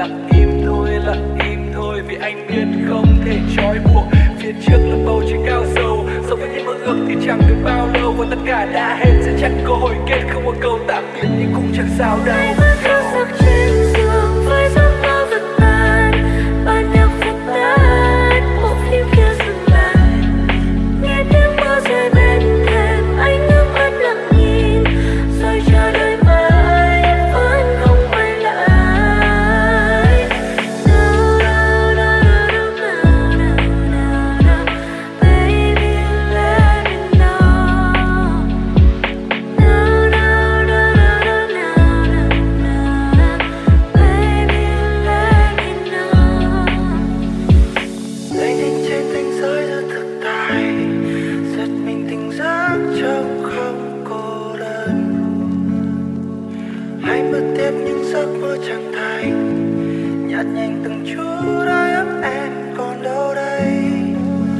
lặng im thôi, lặng im thôi. Vì anh biết không thể trói buộc. Phía trước là bầu trời cao sâu so với những mơ ước thì chẳng được bao lâu. Và tất cả đã hết, sẽ chẳng có hồi kết, không một câu tạm biệt nhưng cũng chẳng sao đâu. giấc mơ chẳng thành. Nhạt nhành từng chút ai ấp em còn đâu đây?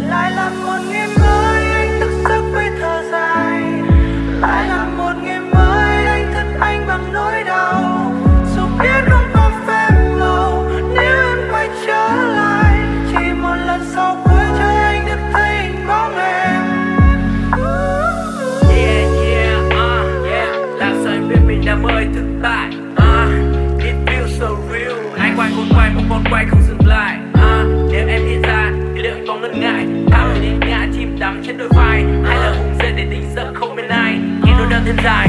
Lại là một ngày mới anh thức giấc với thở dài. Lại là một ngày mới anh thức anh bằng nỗi đau. Dù biết không có phép lâu nếu em quay trở lại chỉ một lần sau cuối cho anh được thấy hình bóng em. Yeah yeah uh, yeah. Làm sao em biết mình đã mơ thực tại quay không còn quay không dừng lại. À, nếu em hiện ra thì liệu anh có ngần ngại? Thả đến ngã chìm đắm trên đôi vai. Hay là vùng dậy để tỉnh giấc không bên ai? Nghe nỗi đau thêm dài.